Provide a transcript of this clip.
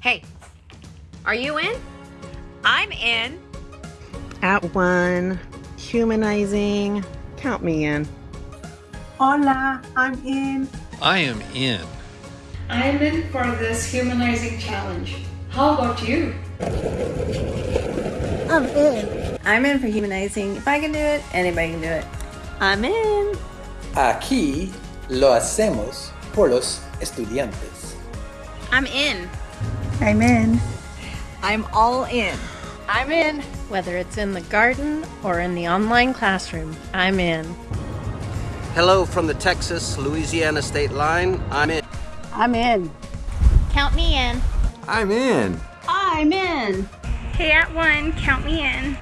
Hey, are you in? I'm in. At one, humanizing. Count me in. Hola, I'm in. I am in. I'm in for this humanizing challenge. How about you? I'm in. I'm in for humanizing. If I can do it, anybody can do it. I'm in. Aquí lo hacemos por los estudiantes. I'm in. I'm in. I'm all in. I'm in. Whether it's in the garden or in the online classroom, I'm in. Hello from the Texas Louisiana state line. I'm in. I'm in. Count me in. I'm in. I'm in. Hey, at one, count me in.